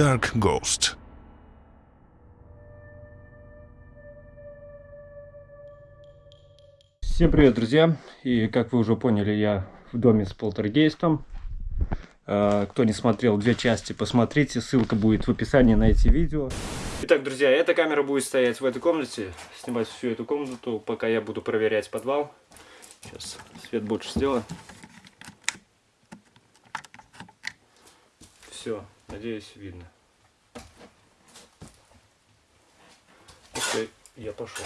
Dark Ghost. Всем привет, друзья! И как вы уже поняли, я в доме с полтергейстом. А, кто не смотрел две части, посмотрите, ссылка будет в описании на эти видео. Итак, друзья, эта камера будет стоять в этой комнате, снимать всю эту комнату, пока я буду проверять подвал. Сейчас свет больше сделаю. Все, надеюсь, видно. Окей, я пошел.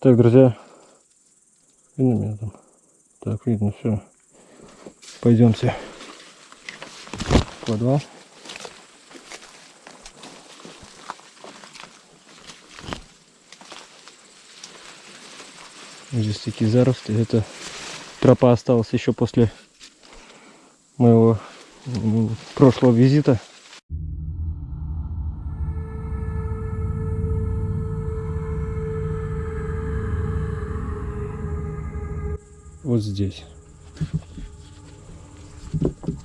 Так, друзья, там? Так, видно, все. Пойдемте в подвал. Здесь такие заросли. Это тропа осталась еще после моего прошлого визита. Вот здесь.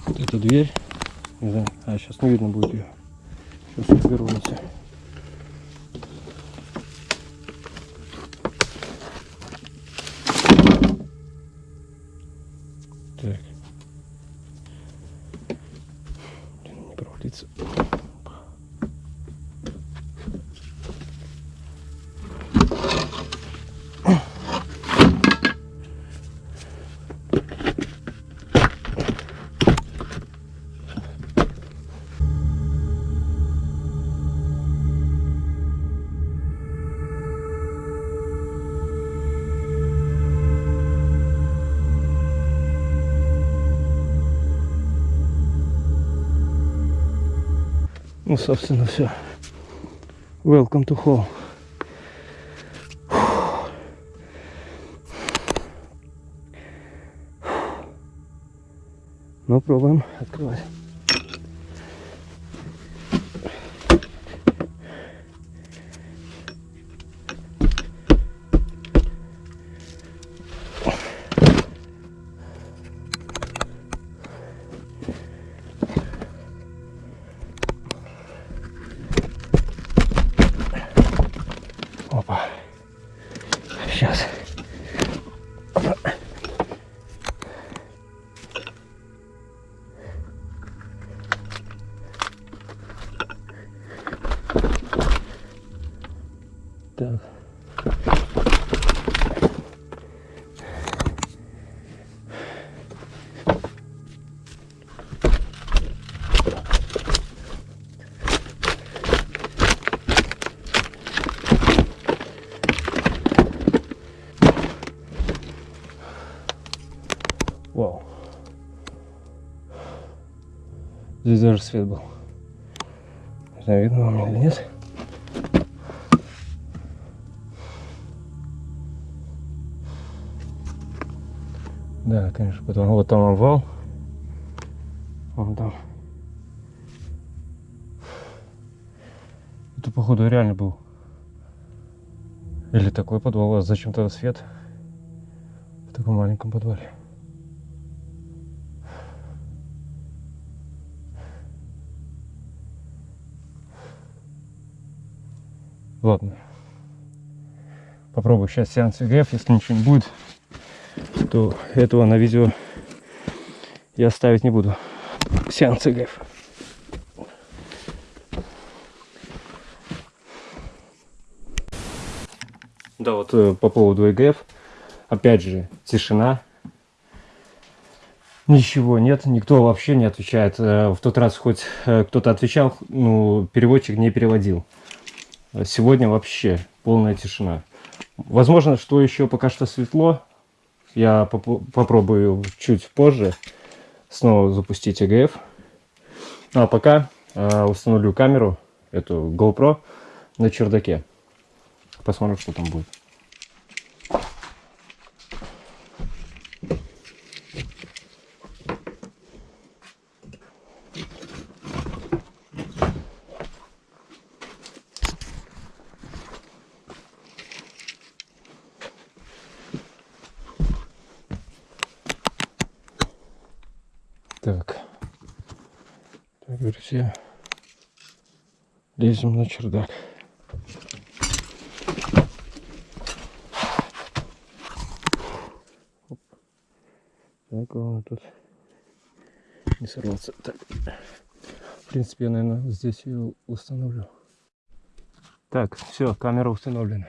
Вот эта дверь. Не знаю. А, сейчас не видно будет ее. Сейчас уберу Ну, собственно, все. Welcome to home. Ну, пробуем открывать. Здесь даже свет был. Не знаю, видно вам или нет. Да, конечно, потом вот там обвал. Вон там. Это, походу, реально был. Или такой подвал. А зачем тогда свет в таком маленьком подвале? Ладно. Попробую сейчас сеанс ИГФ. Если ничего не будет, то этого на видео я ставить не буду. Сеанс ИГФ. Да, вот э, по поводу ИГФ. Опять же, тишина. Ничего нет, никто вообще не отвечает. Э, В тот раз хоть э, кто-то отвечал, ну, переводчик не переводил. Сегодня вообще полная тишина. Возможно, что еще пока что светло. Я поп попробую чуть позже снова запустить ЭГФ. Ну а пока э, установлю камеру, эту GoPro, на чердаке. Посмотрим, что там будет. Так. Так, друзья. Лезем на чердак. Так, главное тут не сорваться. Так. В принципе, я, наверное, здесь ее установлю. Так, все, камера установлена.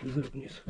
Слезай вниз.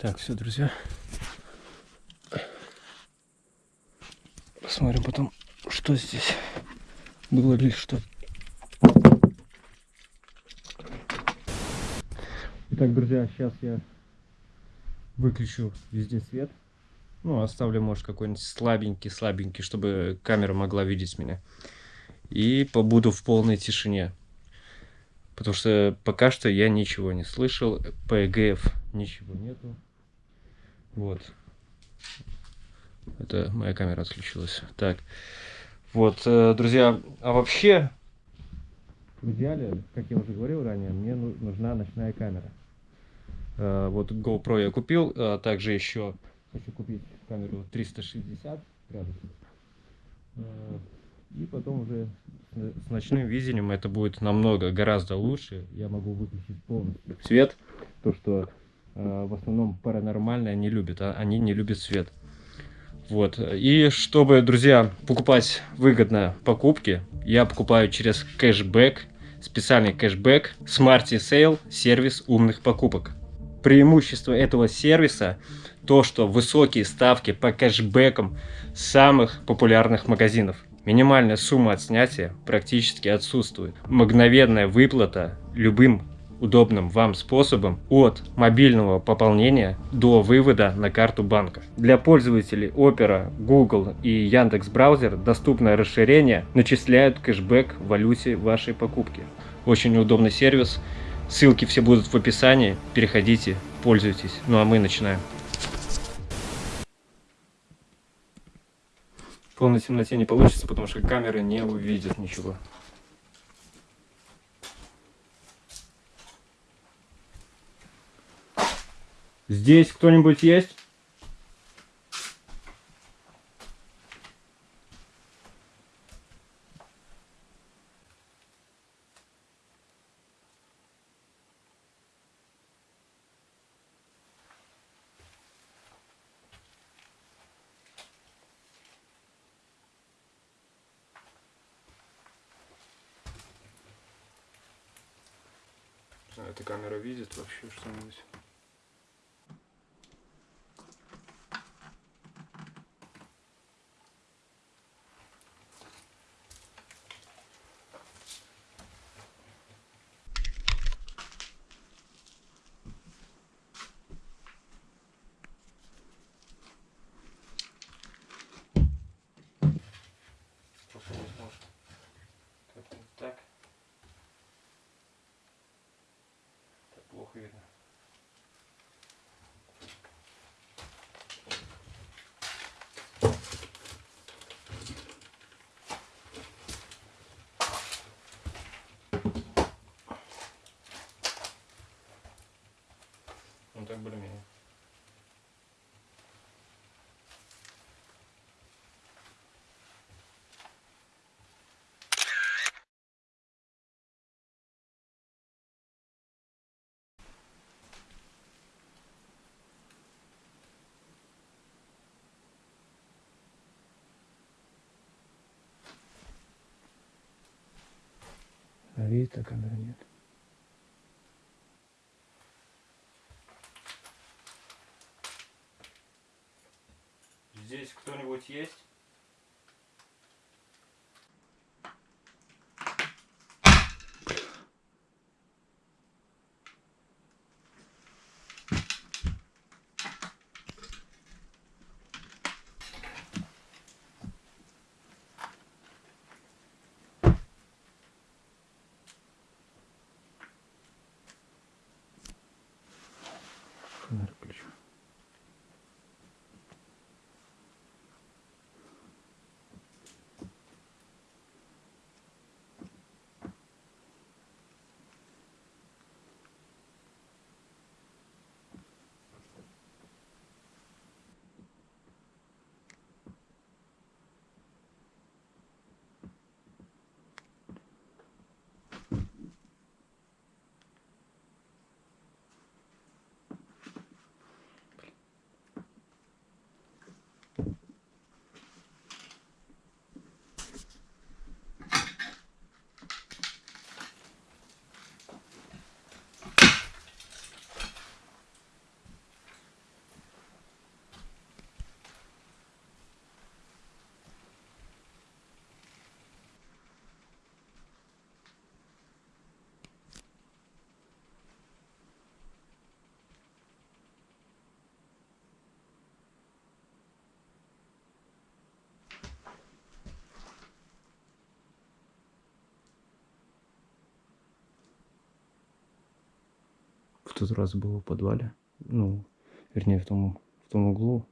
Так, все, друзья. Посмотрим потом, что здесь было ли что. Итак, друзья, сейчас я выключу везде свет. Ну, оставлю, может, какой-нибудь слабенький, слабенький, чтобы камера могла видеть меня. И побуду в полной тишине. Потому что пока что я ничего не слышал. По ЭГФ ничего нету. Вот. Это моя камера отключилась. Так. Вот, э, друзья, а вообще, в идеале, как я уже говорил ранее, мне нужна ночная камера. Э, вот GoPro я купил, а также еще хочу купить камеру 360 градусов. И потом уже с ночным видением это будет намного, гораздо лучше. Я могу выключить полностью свет, то что э, в основном паранормальные не любят, а они не любят свет. Вот. И чтобы, друзья, покупать выгодно покупки, я покупаю через кэшбэк, специальный кэшбэк Smarty Sale, сервис умных покупок. Преимущество этого сервиса то, что высокие ставки по кэшбэкам самых популярных магазинов. Минимальная сумма от снятия практически отсутствует. Мгновенная выплата любым удобным вам способом от мобильного пополнения до вывода на карту банка. Для пользователей Opera, Google и Яндекс Браузер доступное расширение начисляют кэшбэк в валюте вашей покупки. Очень удобный сервис. Ссылки все будут в описании. Переходите, пользуйтесь. Ну а мы начинаем. В полной темноте не получится, потому что камера не увидит ничего. Здесь кто-нибудь есть? Эта камера видит вообще что-нибудь? Плохо видно. Ну так более-менее. А камеры нет. Здесь кто-нибудь есть? Тот раз было в подвале. Ну, вернее, в том, в том углу.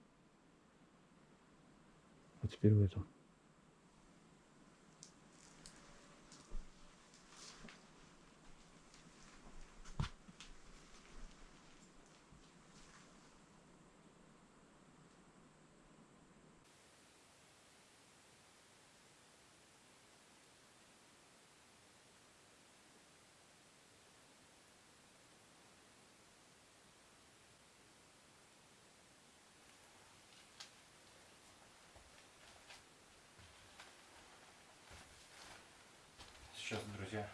А теперь в этом. Сейчас, друзья.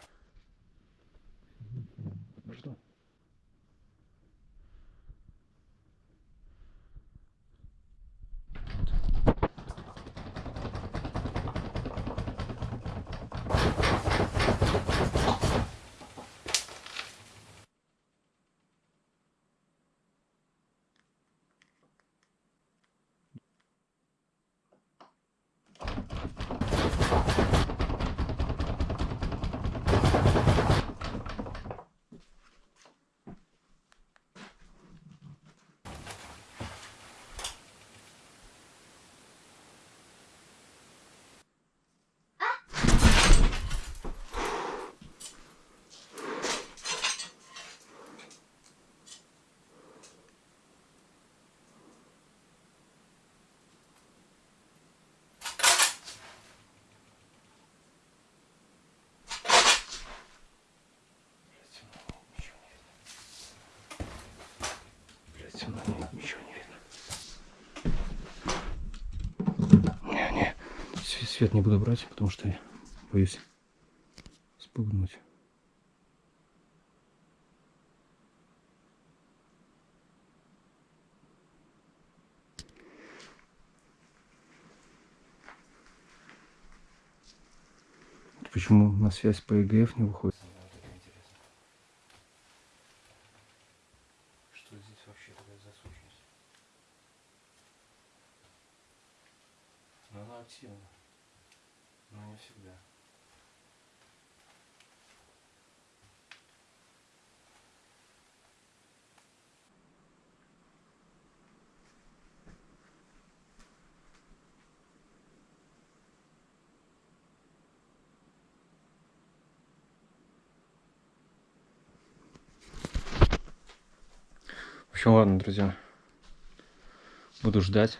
50 не буду брать, потому что я боюсь спугнуть. Почему на связь по ЕГФ не выходит? активно но не всегда. В общем, ладно, друзья. Буду ждать.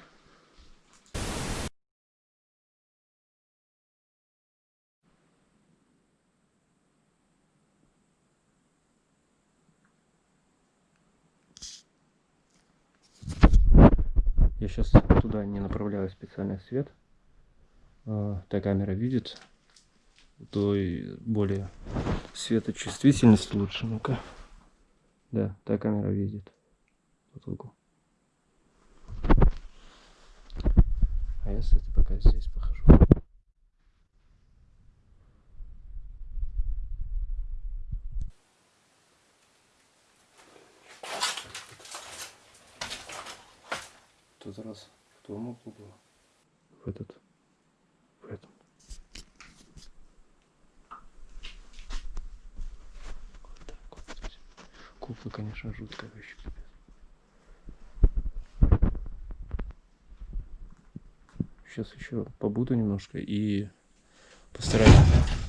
Я сейчас туда не направляю специальный свет. А, та камера видит, то и более светочувствительность лучше. Ну-ка. Да, та камера видит. Вот угол. А я с этой пока здесь похожу. тот раз в том углу. В этот. В этом. Вот так вот. Кукла, конечно, жуткая вещь. Сейчас еще побуду немножко и постараюсь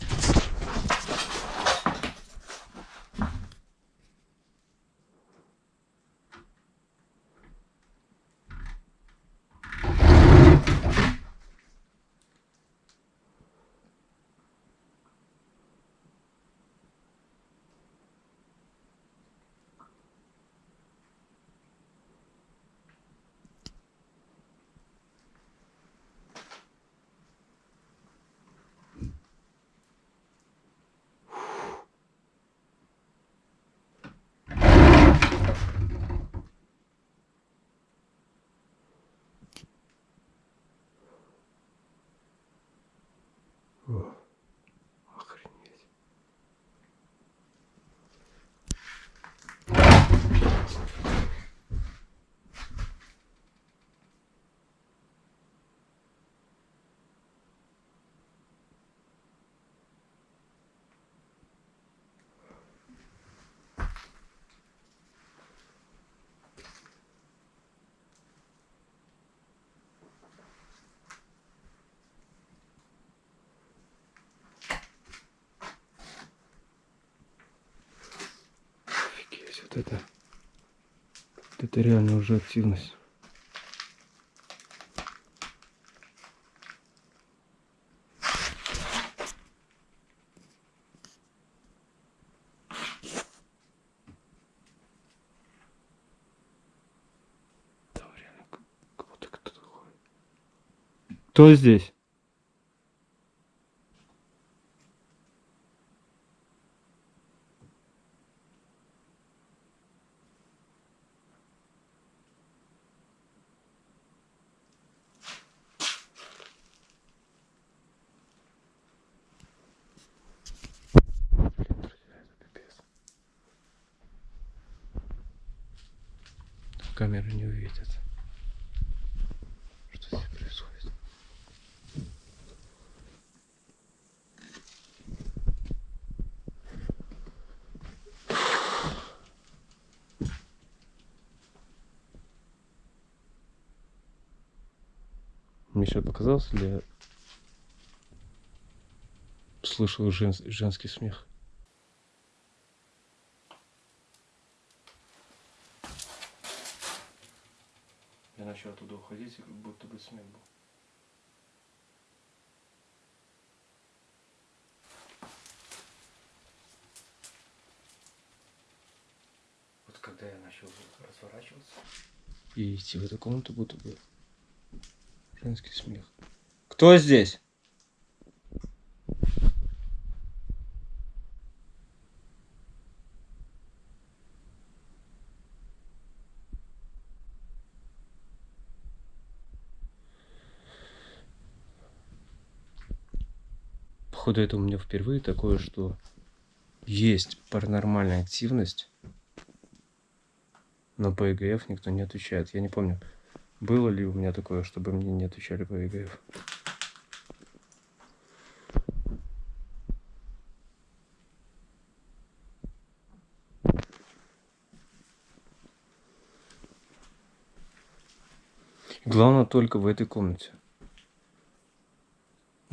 это, вот это реально уже активность. Кто здесь? Камера не увидит. Что здесь происходит? Мне что показалось, я слышал жен- женский смех? Я начал и как будто бы смех был. Вот когда я начал разворачиваться и идти в эту комнату, будто бы женский смех. Кто здесь? Походу, это у меня впервые такое, что есть паранормальная активность, но по ЕГФ никто не отвечает. Я не помню, было ли у меня такое, чтобы мне не отвечали по ЕГФ. Главное только в этой комнате.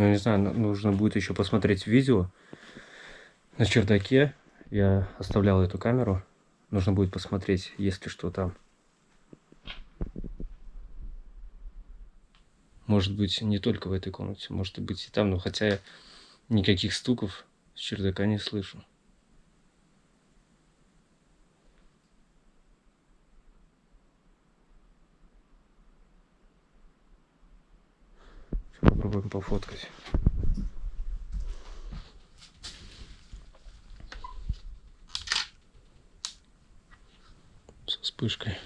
Ну, не знаю, nu- нужно будет еще посмотреть видео на чердаке. Я оставлял эту камеру. Нужно будет посмотреть, есть ли что там. Может быть, не только в этой комнате, может быть и там, но хотя я никаких стуков с чердака не слышу. Сейчас попробуем пофоткать. Со вспышкой.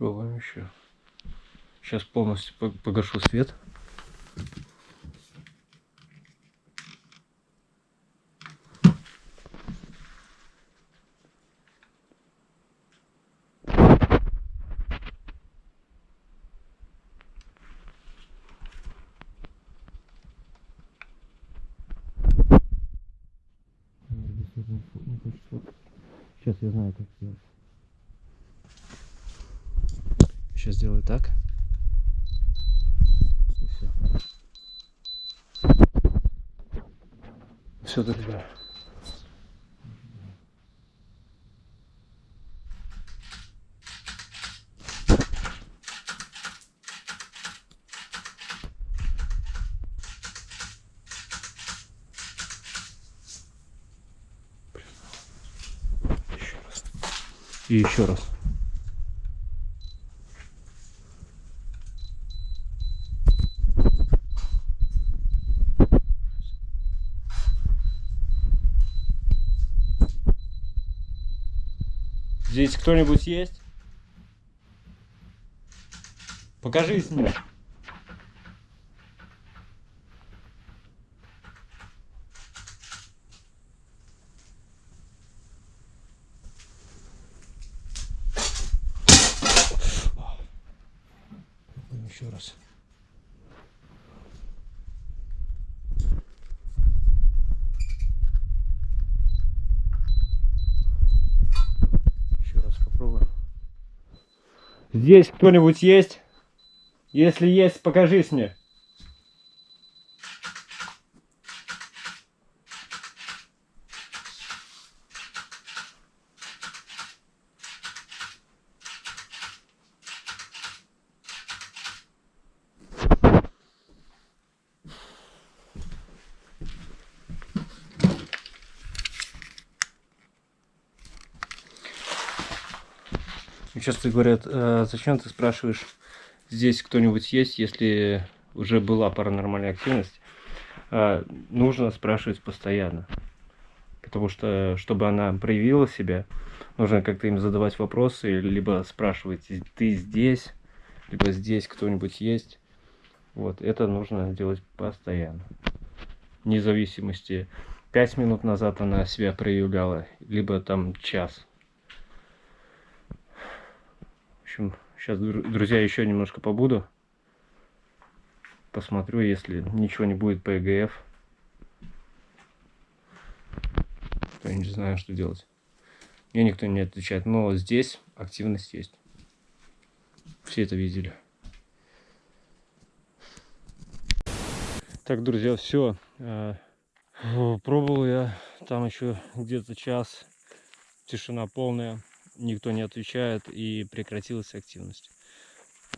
Пробуем еще. Сейчас полностью по- погашу свет. Сейчас я знаю, как сделать. Сейчас сделаю так. И все. Все, друзья. И еще раз. Здесь кто-нибудь есть? Покажись мне. Еще раз. Еще раз попробуем. Здесь кто-нибудь есть? Если есть, покажись мне. Часто говорят, «А зачем ты спрашиваешь, здесь кто-нибудь есть, если уже была паранормальная активность. А, нужно спрашивать постоянно. Потому что, чтобы она проявила себя, нужно как-то им задавать вопросы, либо спрашивать, ты здесь, либо здесь кто-нибудь есть. Вот, это нужно делать постоянно. Вне зависимости, 5 минут назад она себя проявляла, либо там час. В общем, сейчас, друзья, еще немножко побуду. Посмотрю, если ничего не будет по ЭГФ. Я не знаю, что делать. Мне никто не отвечает. Но здесь активность есть. Все это видели. Так, друзья, все. Э, пробовал я там еще где-то час. Тишина полная. Никто не отвечает и прекратилась активность.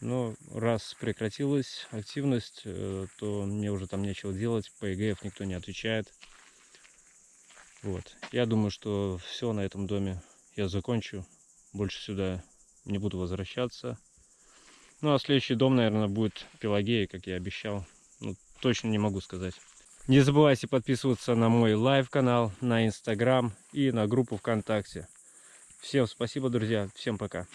Но раз прекратилась активность, э, то мне уже там нечего делать. По ЭГФ никто не отвечает. Вот. Я думаю, что все на этом доме я закончу. Больше сюда не буду возвращаться. Ну а следующий дом, наверное, будет Пелагея, как я обещал точно не могу сказать. Не забывайте подписываться на мой live-канал, на инстаграм и на группу ВКонтакте. Всем спасибо, друзья. Всем пока.